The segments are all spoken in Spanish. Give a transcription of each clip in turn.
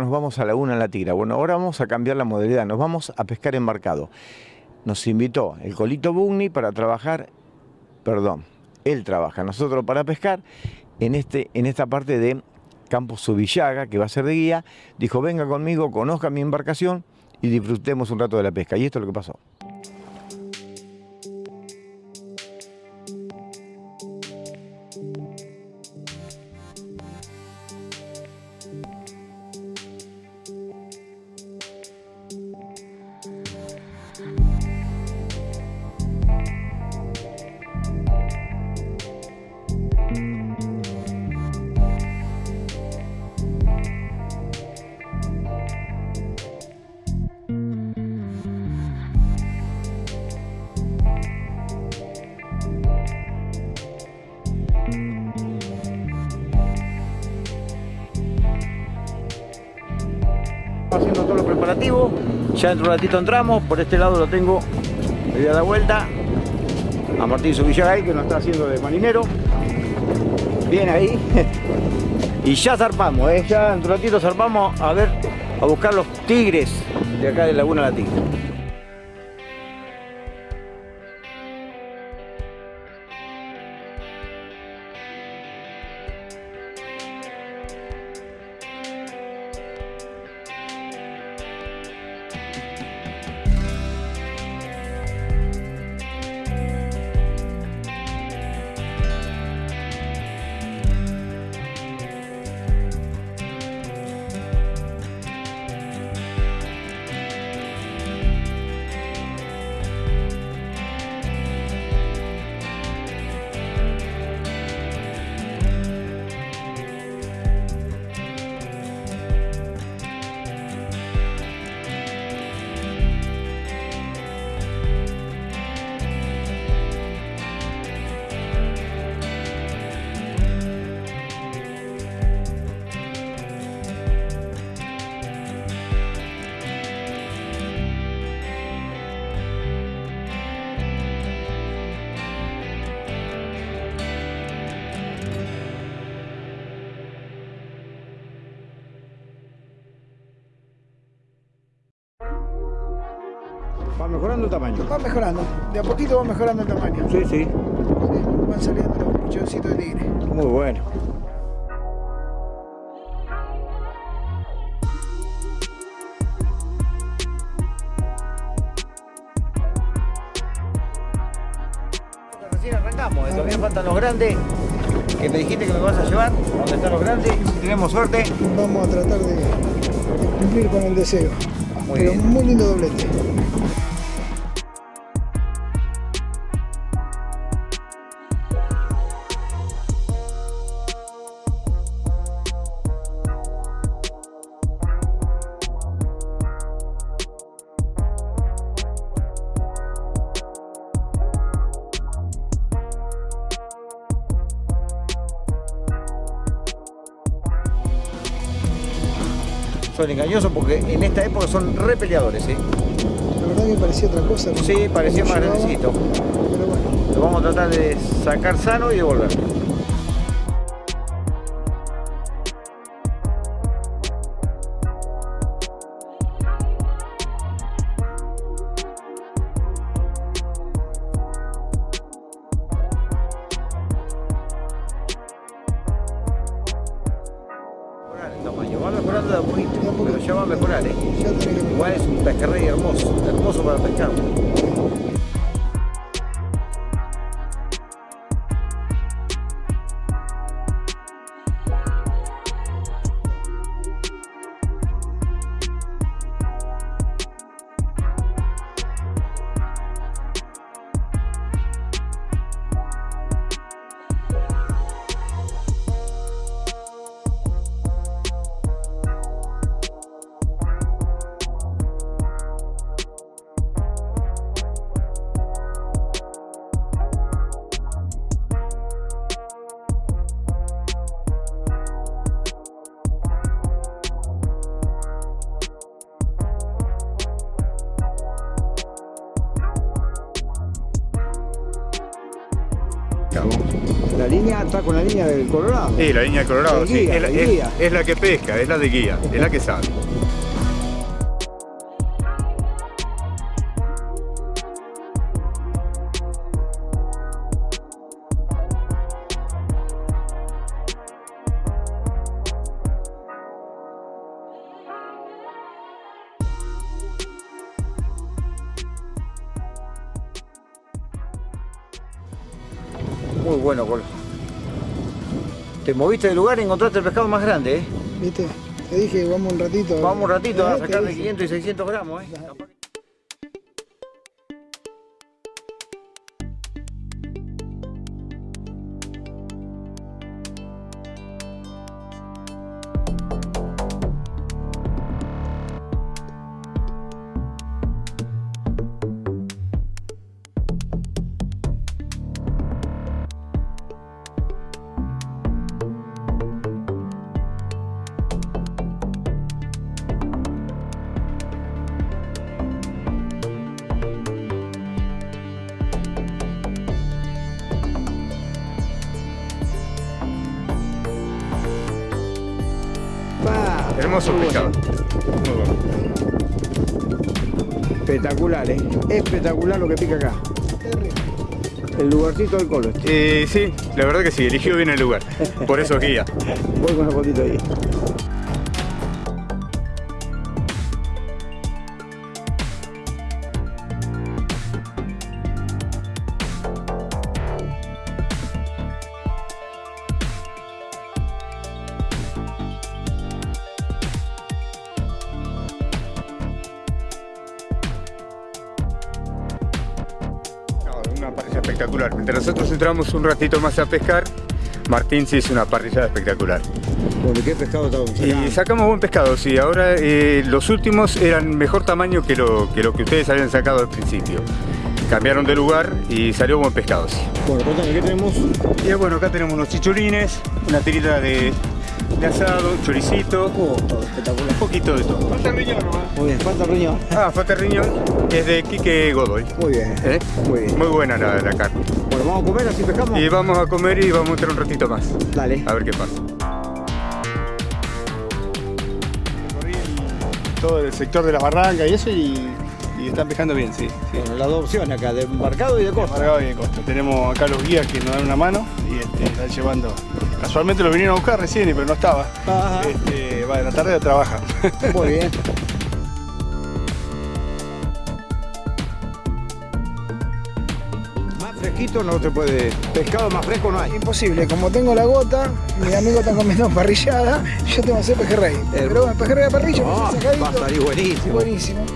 nos vamos a Laguna La Tigra. Bueno, ahora vamos a cambiar la modalidad, nos vamos a pescar embarcado. Nos invitó el Colito Bugni para trabajar, perdón, él trabaja, nosotros para pescar en, este, en esta parte de Campo Subillaga, que va a ser de guía. Dijo, venga conmigo, conozca mi embarcación y disfrutemos un rato de la pesca. Y esto es lo que pasó. Ya dentro de un ratito entramos. Por este lado lo tengo. Le voy a dar vuelta. A Martín Subillagay que nos está haciendo de marinero. Bien ahí. y ya zarpamos, ¿eh? ya dentro de un ratito zarpamos a ver, a buscar los tigres de acá de Laguna La Tigre. Mejorando el tamaño. Va mejorando, de a poquito va mejorando el tamaño. Sí, sí. Sí, van saliendo los pichoncitos de tigre. Muy bueno. Recién arrancamos, eh, todavía faltan los grandes que me dijiste que me vas a llevar. ¿Dónde están los grandes? Si tenemos suerte. Vamos a tratar de, de cumplir con el deseo. Muy Pero bien. muy lindo doblete. Son engañosos porque en esta época son re peleadores, ¿eh? La verdad que parecía otra cosa. ¿no? Sí, parecía más grandecito. Pero bueno, Lo vamos a tratar de sacar sano y devolver. Un pejerrey hermoso, hermoso para pescar. Con la línea del Colorado. Sí, la línea de Colorado, De sí. guía, la, es- guía. es la que pesca, es la de guía, es la que sabe. Muy bueno, Colo. Te moviste de lugar y encontraste el pescado más grande, ¿eh? ¿Viste? Te dije, vamos un ratito. Vamos un ratito a Eh, te sacar de dije. 500 y 600 gramos, ¿eh? Hermoso muy pescado. bueno. Muy bueno. Espectacular, ¿eh? Espectacular lo que pica acá. El lugarcito del colo. este. Eh, sí, la verdad que sí, eligió bien el lugar. Por eso es guía. Voy con la fotito ahí. Una parrilla espectacular. Mientras nosotros entramos un ratito más a pescar, Martín se hizo una parrilla espectacular. Bueno, ¿qué pescado estamos Y sacamos buen pescado, sí. Ahora eh, los últimos eran mejor tamaño que lo, que lo que ustedes habían sacado al principio. Cambiaron de lugar y salió buen pescado, sí. Bueno, contame, ¿qué tenemos? Y bueno, acá tenemos unos chichurines, una tirita de, de asado, choricito, Oh, todo espectacular. un poquito de todo. Muy bien, falta riñón. Ah, falta riñón, que es de Quique Godoy. Muy bien. ¿eh? Muy bien. Muy buena la, la carne. Bueno, vamos a comer así pescamos. Y vamos a comer y vamos a entrar un ratito más. Dale. A ver qué pasa. Recorrí todo el sector de las barrancas y eso y, y están pescando bien, sí. sí. Bueno, las dos opciones acá, de embarcado y de costa. Amargado y de costa. Tenemos acá los guías que nos dan una mano y este, están llevando. Casualmente lo vinieron a buscar recién, pero no estaba. Ajá. Este, va, en la tarde trabaja. Muy bien. Más fresquito no se puede. Pescado más fresco no hay. Imposible, como tengo la gota, mis amigos están comiendo parrillada, yo tengo que hacer pejerrey. Pero bueno, pejerrey de parrilla, Ah, pues, sacadito, va a salir buenísimo. buenísimo.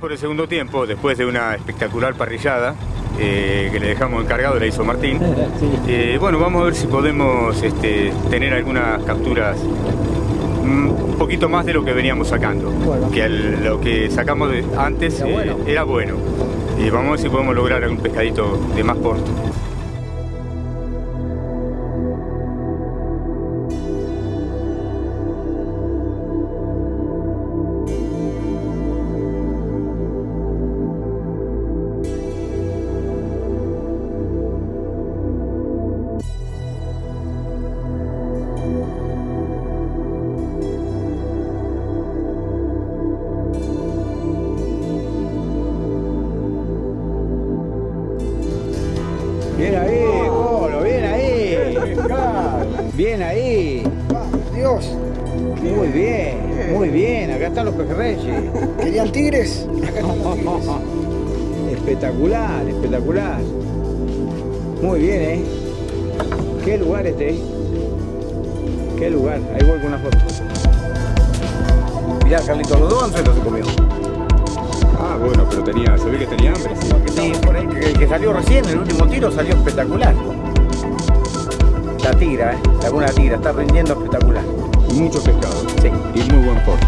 Por el segundo tiempo, después de una espectacular parrillada eh, que le dejamos encargado, la hizo Martín. Eh, bueno, vamos a ver si podemos este, tener algunas capturas mm, un poquito más de lo que veníamos sacando. Bueno. Que lo que sacamos de- antes Era eh, bueno. era bueno. Y vamos a ver si podemos lograr algún pescadito de más porte. Bien ahí. Dios, Muy bien, muy bien. Acá están los pejerreyes. ¿querían tigres? Acá están los tigres. Espectacular, espectacular. Muy bien, ¿eh? Qué lugar este, ¿eh? Qué lugar. Ahí voy con una foto. Mirá, Carlito, los dos anzuelos se comió. Ah, bueno, pero tenía, se ve que tenía hambre. Sí, por ahí, el que salió recién, el último tiro, salió espectacular. La tigra, ¿eh? Laguna Tigra, está rindiendo espectacular. Mucho pescado. Sí. Y muy buen porte.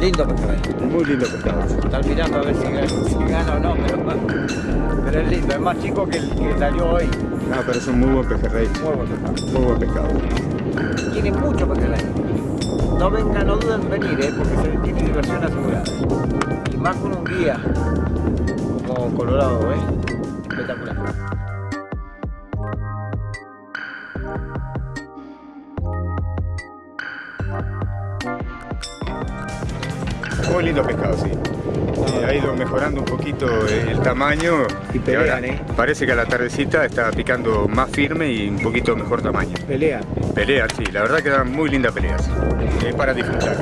Lindo pescado. Muy lindo pescado. Están mirando a ver si gana, si gana o no, pero, pero es lindo. Es más chico que el que salió hoy. No, pero es un muy buen pejerrey. Muy buen pescado. Muy buen pescado. Tiene mucho pejerrey. No vengan, no duden en venir, ¿eh? porque se tiene diversión asegurada. Y más con un guía como Colorado, ¿eh? Muy lindo pescado, sí. Eh, ha ido mejorando un poquito el tamaño. Y pelean, ahora ¿eh? Parece que a la tardecita está picando más firme y un poquito mejor tamaño. Pelea. Peleas, sí, la verdad que dan muy lindas peleas. Es para disfrutar.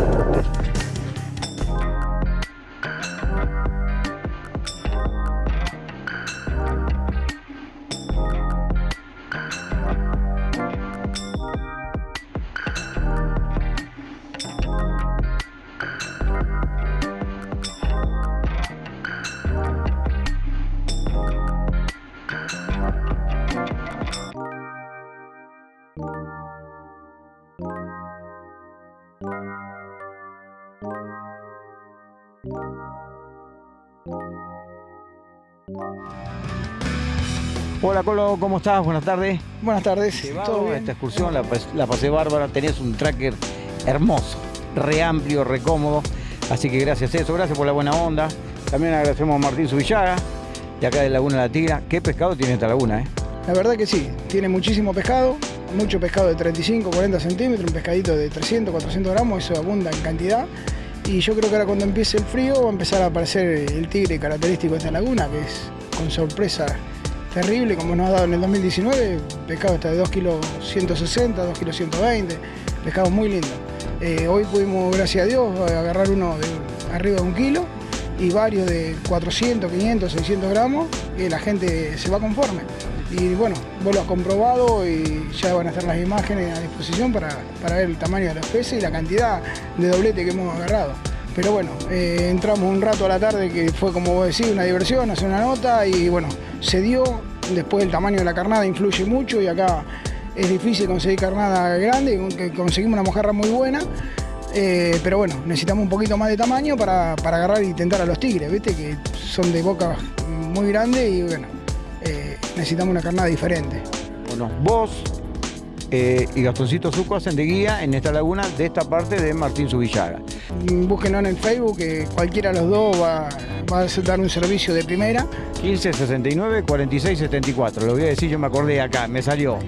Hola Colo, ¿cómo estás? Buenas tardes. Buenas tardes. ¿Todo bien? esta excursión, la, pas- la pasé bárbara, tenías un tracker hermoso, re amplio, re cómodo. Así que gracias a eso, gracias por la buena onda. También agradecemos a Martín Subillaga, de acá de Laguna La Tigra. ¿Qué pescado tiene esta laguna, eh? La verdad que sí, tiene muchísimo pescado, mucho pescado de 35, 40 centímetros, un pescadito de 300, 400 gramos, eso abunda en cantidad. Y yo creo que ahora cuando empiece el frío va a empezar a aparecer el tigre característico de esta laguna, que es con sorpresa terrible, como nos ha dado en el 2019, pescado está de 2 kilos 160, 2 kilos 120, pescado muy lindo. Eh, hoy pudimos, gracias a Dios, agarrar uno de arriba de un kilo y varios de 400, 500, 600 gramos, y la gente se va conforme. Y bueno, vos lo has comprobado y ya van a estar las imágenes a disposición para, para ver el tamaño de los peces y la cantidad de doblete que hemos agarrado. Pero bueno, eh, entramos un rato a la tarde que fue como vos decís, una diversión, hacer una nota y bueno, se dio. Después el tamaño de la carnada influye mucho y acá es difícil conseguir carnada grande, conseguimos una mojarra muy buena. Eh, pero bueno, necesitamos un poquito más de tamaño para, para agarrar y tentar a los tigres, ¿viste? Que son de boca muy grande y bueno, eh, necesitamos una carnada diferente. Bueno, vos eh, y Gastoncito Zuco hacen de guía en esta laguna de esta parte de Martín Subillaga. Búsquenos en el Facebook, que cualquiera de los dos va, va a dar un servicio de primera. 15 69 46 74. Lo voy a decir, yo me acordé acá, me salió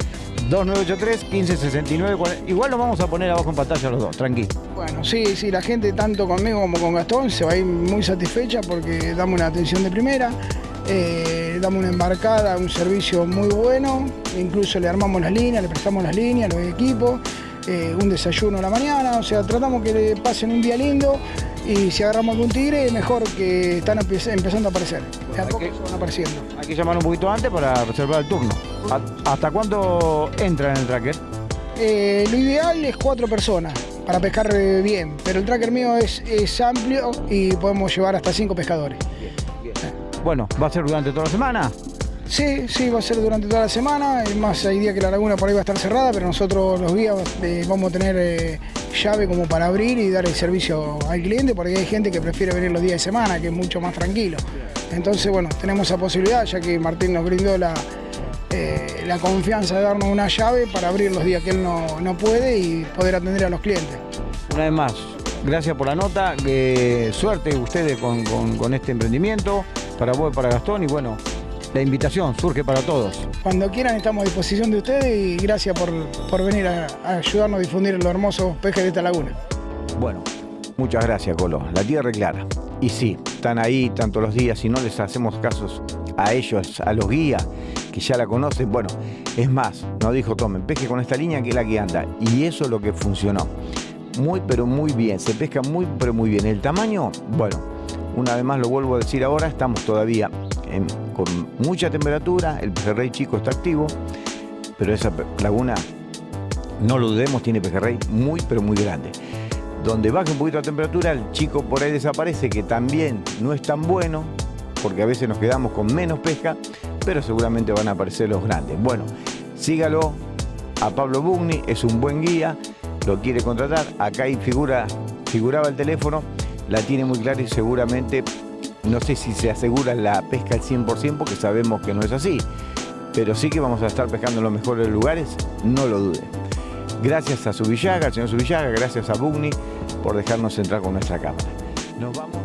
2983 15 69 40. Igual lo vamos a poner abajo en pantalla los dos, tranquilo. Bueno, sí, sí, la gente tanto conmigo como con Gastón se va a ir muy satisfecha porque damos una atención de primera, eh, damos una embarcada, un servicio muy bueno, incluso le armamos las líneas, le prestamos las líneas, los equipos, eh, un desayuno a la mañana, o sea, tratamos que le pasen un día lindo y si agarramos algún tigre, mejor que están empe- empezando a aparecer. De a Hay poco que- se van apareciendo. Hay que llamar un poquito antes para reservar el turno. ¿A- ¿Hasta cuándo entra en el tracker? Eh, lo ideal es cuatro personas para pescar eh, bien, pero el tracker mío es, es amplio y podemos llevar hasta cinco pescadores. Bueno, ¿va a ser durante toda la semana? Sí, sí, va a ser durante toda la semana. Es más, hay días que la laguna por ahí va a estar cerrada, pero nosotros los guías eh, vamos a tener eh, llave como para abrir y dar el servicio al cliente, porque hay gente que prefiere venir los días de semana, que es mucho más tranquilo. Entonces, bueno, tenemos esa posibilidad, ya que Martín nos brindó la, eh, la confianza de darnos una llave para abrir los días que él no, no puede y poder atender a los clientes. Una vez más, gracias por la nota, suerte ustedes con, con este emprendimiento, para vos, para Gastón y bueno, la invitación surge para todos. Cuando quieran estamos a disposición de ustedes y gracias por, por venir a, ayudarnos a difundir los hermosos pejes de esta laguna. Bueno, muchas gracias Colo, la tierra es clara. Y sí, están ahí tanto los días, y no les hacemos casos a ellos, a los guías, que ya la conocen, bueno, es más, nos dijo tomen, pesque con esta línea que es la que anda. Y eso es lo que funcionó. Muy pero muy bien, se pesca muy pero muy bien. El tamaño, bueno, una vez más lo vuelvo a decir ahora, estamos todavía con mucha temperatura, el pejerrey chico está activo, pero esa laguna, no lo dudemos, tiene pejerrey muy pero muy grande. Donde baja un poquito la temperatura, el chico por ahí desaparece, que también no es tan bueno, porque a veces nos quedamos con menos pesca, pero seguramente van a aparecer los grandes. Bueno, sígalo a Pablo Bugni, es un buen guía, lo quiere contratar, acá ahí figura, figuraba el teléfono, la tiene muy clara y seguramente no sé si se asegura la pesca al 100% porque sabemos que no es así, pero sí que vamos a estar pescando en los mejores lugares, no lo duden. Gracias a Subillaga, al señor Subillaga, gracias a Bugni por dejarnos entrar con nuestra cámara. Nos vamos